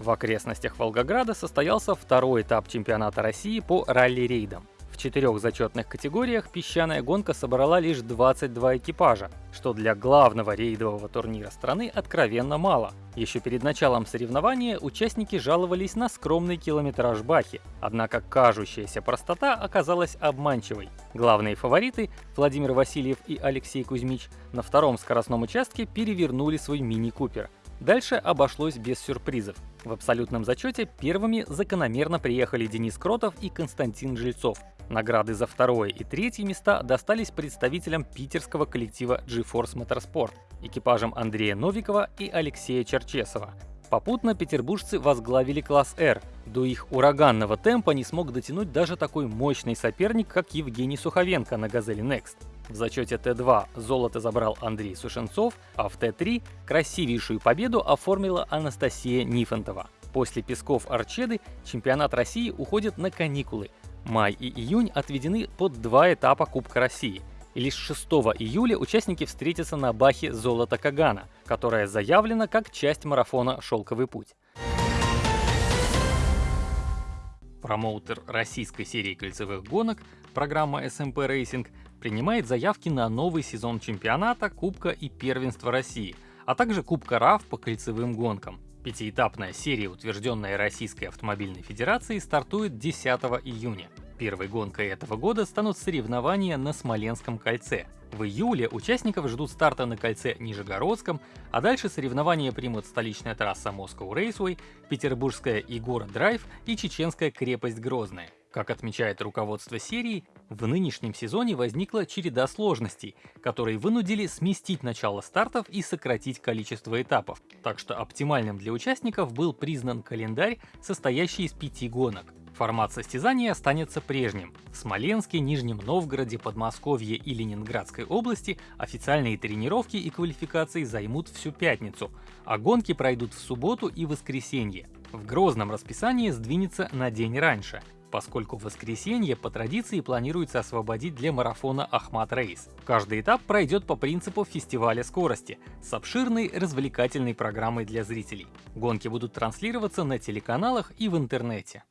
В окрестностях Волгограда состоялся второй этап чемпионата России по ралли-рейдам. В четырех зачетных категориях песчаная гонка собрала лишь 22 экипажа, что для главного рейдового турнира страны откровенно мало. Еще перед началом соревнования участники жаловались на скромный километраж Бахи, однако кажущаяся простота оказалась обманчивой. Главные фавориты Владимир Васильев и Алексей Кузьмич на втором скоростном участке перевернули свой мини-купер. Дальше обошлось без сюрпризов. В абсолютном зачете первыми закономерно приехали Денис Кротов и Константин Жильцов. Награды за второе и третье места достались представителям питерского коллектива GeForce Motorsport, экипажам Андрея Новикова и Алексея Черчесова. Попутно петербуржцы возглавили класс R. До их ураганного темпа не смог дотянуть даже такой мощный соперник, как Евгений Суховенко на «Газели Next». В зачете Т2 золото забрал Андрей Сушенцов, а в Т3 красивейшую победу оформила Анастасия Нифонтова. После Песков Арчеды чемпионат России уходит на каникулы, Май и июнь отведены под два этапа Кубка России. И лишь 6 июля участники встретятся на Бахе «Золото Кагана», которая заявлена как часть марафона «Шелковый путь». Промоутер российской серии кольцевых гонок, программа SMP Racing, принимает заявки на новый сезон чемпионата, Кубка и Первенства России, а также Кубка РАФ по кольцевым гонкам. Пятиэтапная серия, утвержденная Российской автомобильной федерацией, стартует 10 июня. Первой гонкой этого года станут соревнования на Смоленском кольце. В июле участников ждут старта на кольце Нижегородском, а дальше соревнования примут столичная трасса Moscow Raceway, Петербургская Игора Драйв и Чеченская крепость Грозная. Как отмечает руководство серии, в нынешнем сезоне возникла череда сложностей, которые вынудили сместить начало стартов и сократить количество этапов, так что оптимальным для участников был признан календарь, состоящий из пяти гонок. Формат состязания останется прежним. В Смоленске, Нижнем Новгороде, Подмосковье и Ленинградской области официальные тренировки и квалификации займут всю пятницу, а гонки пройдут в субботу и воскресенье. В Грозном расписании сдвинется на день раньше поскольку в воскресенье по традиции планируется освободить для марафона Ахмат Рейс. Каждый этап пройдет по принципу фестиваля скорости с обширной развлекательной программой для зрителей. Гонки будут транслироваться на телеканалах и в интернете.